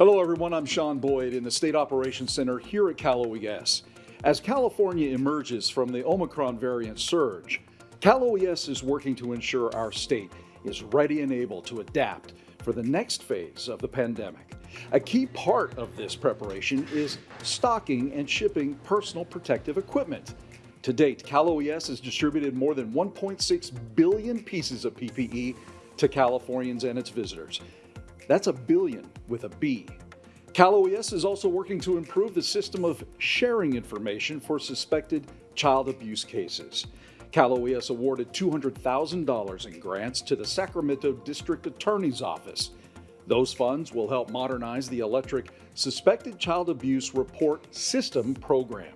Hello, everyone. I'm Sean Boyd in the State Operations Center here at Cal OES. As California emerges from the Omicron variant surge, Cal OES is working to ensure our state is ready and able to adapt for the next phase of the pandemic. A key part of this preparation is stocking and shipping personal protective equipment. To date, Cal OES has distributed more than 1.6 billion pieces of PPE to Californians and its visitors. That's a billion with a B. Cal OES is also working to improve the system of sharing information for suspected child abuse cases. Cal OES awarded $200,000 in grants to the Sacramento District Attorney's Office. Those funds will help modernize the electric Suspected Child Abuse Report System program.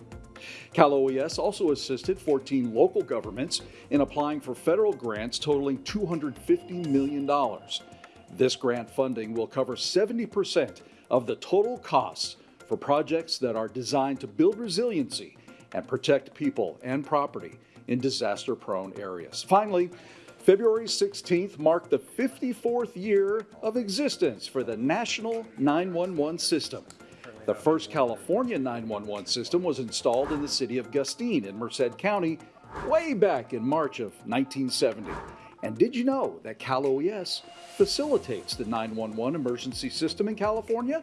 Cal OES also assisted 14 local governments in applying for federal grants totaling $250 million. This grant funding will cover 70% of the total costs for projects that are designed to build resiliency and protect people and property in disaster prone areas. Finally, February 16th marked the 54th year of existence for the National 911 System. The first California 911 system was installed in the city of Gustine in Merced County way back in March of 1970. And did you know that Cal OES facilitates the 911 emergency system in California?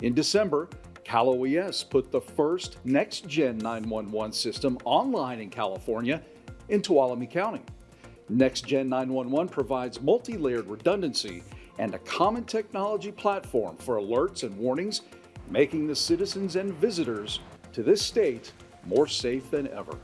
In December, Cal OES put the first next gen 911 system online in California in Tuolumne County. Next Gen 911 provides multi layered redundancy and a common technology platform for alerts and warnings making the citizens and visitors to this state more safe than ever.